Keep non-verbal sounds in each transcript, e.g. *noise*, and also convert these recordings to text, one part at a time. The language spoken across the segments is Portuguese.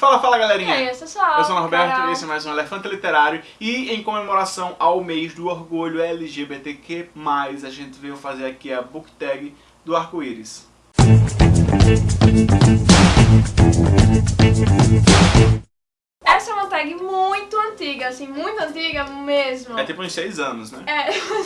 Fala, fala galerinha! E aí, pessoal? Eu sou o Norberto e esse é mais um Elefante Literário e em comemoração ao mês do orgulho LGBTQ+, a gente veio fazer aqui a book tag do arco-íris. Essa é uma tag muito antiga, assim, muito antiga mesmo. É tipo uns 6 anos, né? É. *laughs*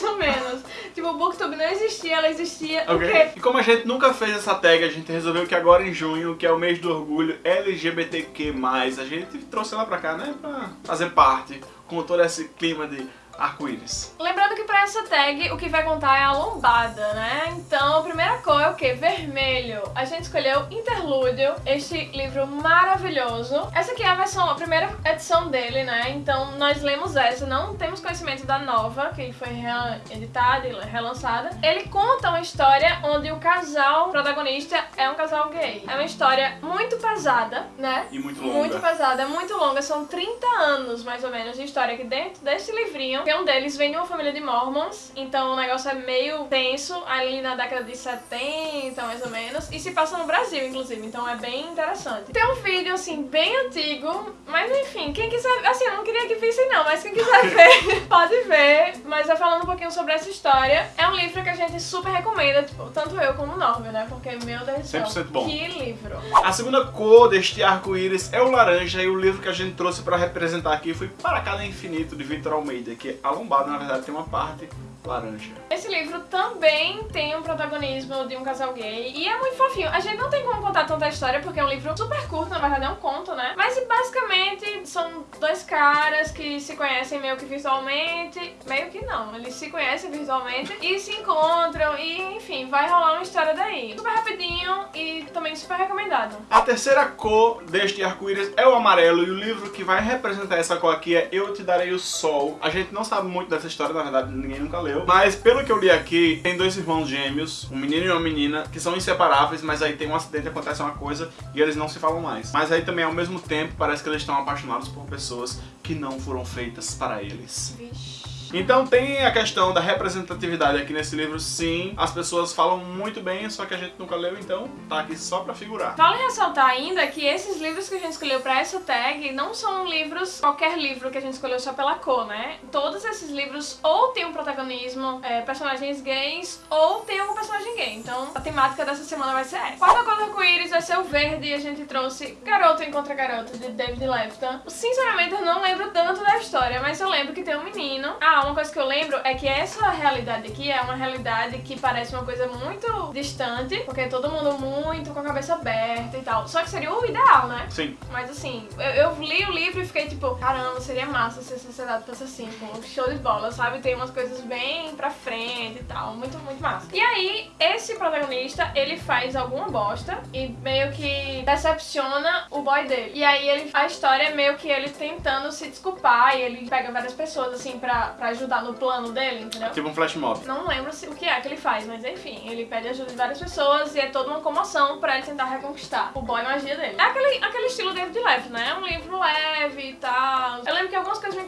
tipo, o Booktube não existia, ela existia o Ok. quê? E como a gente nunca fez essa tag, a gente resolveu que agora em junho, que é o mês do orgulho LGBTQ+, a gente trouxe ela pra cá, né? Pra fazer parte com todo esse clima de arco-íris. Lembrando que pra essa tag o que vai contar é a lombada, né? Então a primeira cor é o quê? Vermelho. A gente escolheu Interlúdio, este livro maravilhoso. Essa aqui é a versão, a primeira edição dele, né? Então nós lemos essa, não temos conhecimento da nova, que foi reeditada e relançada. Ele conta uma história onde o casal protagonista é um casal gay. É uma história muito pesada, né? E muito longa. Muito pesada, muito longa, são 30 anos mais ou menos de história aqui dentro desse livrinho. Um deles vem de uma família de mormons, então o negócio é meio tenso, ali na década de 70, mais ou menos, e se passa no Brasil, inclusive, então é bem interessante. Tem um vídeo, assim, bem antigo, mas enfim, quem quiser, assim, eu não queria que vissem não, mas quem quiser *laughs* ver, pode ver, mas é falando um pouquinho sobre essa história. É um livro que a gente super recomenda, tipo, tanto eu como o Norvio, né, porque, meu Deus do céu, 100% bom. que livro. A segunda cor deste arco-íris é o laranja e o livro que a gente trouxe pra representar aqui foi Para Cada Infinito, de Victor Almeida, que a lombada, na verdade, tem uma parte laranja. Esse livro também tem um protagonismo de um casal gay e é muito fofinho. A gente não tem como contar tanta história porque é um livro super curto, na verdade é um conto, né? Mas basicamente são dois caras que se conhecem meio que virtualmente, meio que não, eles se conhecem virtualmente e se encontram e enfim, vai rolar uma história daí. Super rapidinho e também super recomendado. A terceira cor deste arco-íris é o amarelo e o livro que vai representar essa cor aqui é Eu Te Darei o Sol. A gente não sabe muito dessa história, na verdade ninguém nunca leu, mas pelo que eu li aqui, tem dois irmãos gêmeos, um menino e uma menina, que são inseparáveis, mas aí tem um acidente, acontece uma coisa e eles não se falam mais. Mas aí também ao mesmo tempo parece que eles estão apaixonados por pessoas que não foram feitas para eles. Vixe. Então tem a questão da representatividade aqui nesse livro, sim. As pessoas falam muito bem, só que a gente nunca leu, então tá aqui só pra figurar. Vale ressaltar ainda que esses livros que a gente escolheu pra essa tag não são livros, qualquer livro que a gente escolheu só pela cor, né? Todos esses livros ou tem um protagonismo, é, personagens gays, ou tem algum personagem gay. Então a temática dessa semana vai ser essa. Quarta cor do arco-íris vai ser o verde e a gente trouxe Garoto Encontra Garoto, de David Lefton. Sinceramente, eu não lembro tanto da história, mas eu lembro que tem um menino. Ah, uma coisa que eu lembro é que essa realidade aqui é uma realidade que parece uma coisa muito distante, porque é todo mundo muito com a cabeça aberta e tal. Só que seria o ideal, né? Sim. Mas assim, eu, eu li o livro e fiquei tipo, caramba, seria massa se a sociedade fosse assim, com show de bola, sabe? Tem umas coisas bem pra frente e tal, muito, muito massa. E aí, esse protagonista, ele faz alguma bosta e meio que decepciona o boy dele. E aí, ele, a história é meio que ele tentando se desculpar e ele pega várias pessoas, assim, pra, pra ajudar no plano dele, entendeu? Tipo um flash mob. Não lembro se- o que é que ele faz, mas enfim, ele pede ajuda de várias pessoas e é toda uma comoção pra ele tentar reconquistar o boy magia dele. É aquele, aquele estilo David Leve, né? É um livro leve e tal.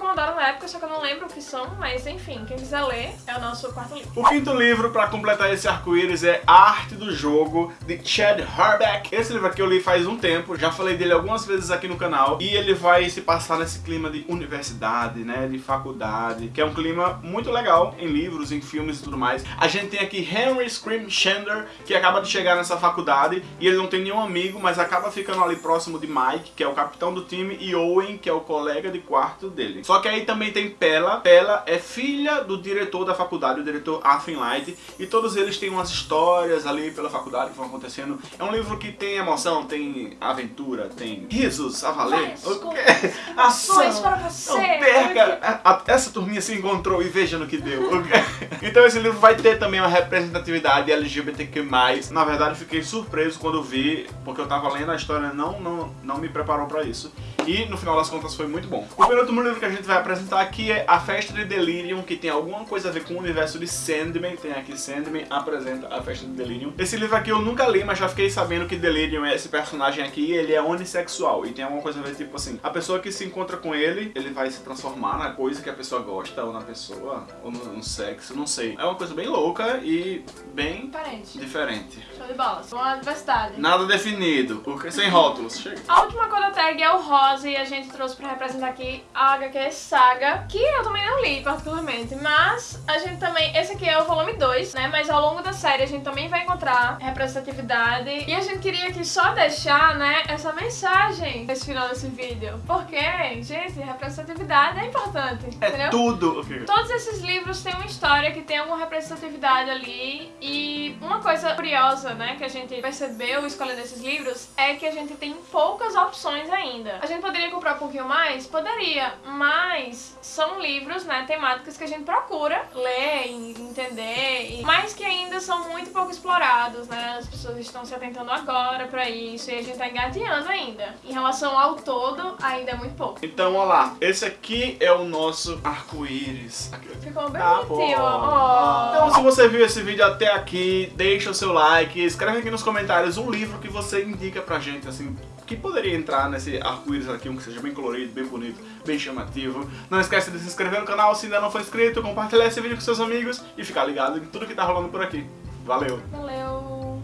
Incomodaram na época, só que eu não lembro o que são, mas enfim, quem quiser ler é o nosso quarto livro. O quinto livro pra completar esse arco-íris é A Arte do Jogo, de Chad Herbeck. Esse livro aqui eu li faz um tempo, já falei dele algumas vezes aqui no canal, e ele vai se passar nesse clima de universidade, né, de faculdade, que é um clima muito legal em livros, em filmes e tudo mais. A gente tem aqui Henry Scream Chandler, que acaba de chegar nessa faculdade, e ele não tem nenhum amigo, mas acaba ficando ali próximo de Mike, que é o capitão do time, e Owen, que é o colega de quarto dele. Só que aí também tem Pella. Pella é filha do diretor da faculdade, o diretor Arthur Light, e todos eles têm umas histórias ali pela faculdade que vão acontecendo. É um livro que tem emoção, tem aventura, tem risos a valer. Várias O quê? coisas, Ação! Ações para você! Não perca! A- a- essa turminha se encontrou e veja no que deu. *laughs* então esse livro vai ter também uma representatividade LGBTQ+. Na verdade, fiquei surpreso quando vi, porque eu tava lendo a história, não, não, não me preparou pra isso. E no final das contas foi muito bom. O penúltimo livro que a gente vai apresentar aqui é a Festa de Delirium, que tem alguma coisa a ver com o universo de Sandman. Tem aqui Sandman, apresenta a Festa de Delirium. Esse livro aqui eu nunca li, mas já fiquei sabendo que Delirium é esse personagem aqui, ele é unissexual. E tem alguma coisa a ver, tipo assim, a pessoa que se encontra com ele, ele vai se transformar na coisa que a pessoa gosta, ou na pessoa, ou no, no sexo, não sei. É uma coisa bem louca e bem Diferente. diferente. Show de bolas. Uma diversidade. Nada definido, porque sem rótulos. Chega. A última coda tag é o Rose e a gente trouxe pra representar aqui a HQ Saga, que eu também não li particularmente, mas a gente também, esse aqui é o volume 2, né, mas ao longo da série a gente também vai encontrar representatividade e a gente queria aqui só deixar, né, essa mensagem nesse final desse vídeo, porque, gente, representatividade é importante, É entendeu? tudo. Ok. Todos esses livros têm uma história que tem alguma representatividade ali e uma coisa curiosa, né, que a gente percebeu escolhendo esses livros é que a gente tem poucas opções ainda. A gente poderia comprar um pouquinho mais? Poderia, mas são livros, né, temáticos que a gente procura ler e entender, e- mas que ainda são muito pouco explorados, né, as pessoas estão se atentando agora pra isso e a gente tá engateando ainda. Em relação ao todo, ainda é muito pouco. Então, olha lá. Esse aqui é o nosso arco-íris. Ficou bem Ah, bonitinho, ó. Então, se você viu esse vídeo até aqui, deixa o seu like, escreve aqui nos comentários um livro que você indica pra gente, assim, que poderia entrar nesse arco-íris aqui, um que seja bem colorido, bem bonito, bem chamativo. Não esquece de se inscrever no canal se ainda não for inscrito, compartilhar esse vídeo com seus amigos e ficar ligado em tudo que tá rolando por aqui. Valeu! Valeu!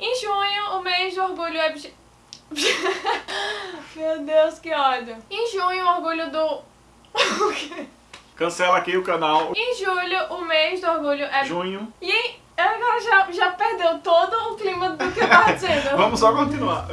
Em junho, o mês do orgulho LG... *laughs* Meu Deus, que ódio! Em junho, o orgulho do... *laughs* O quê? Cancela aqui o canal. em julho, o mês do orgulho é... Junho. E em- agora já, já perdeu todo o clima do que eu tava dizendo. *laughs* Vamos só continuar.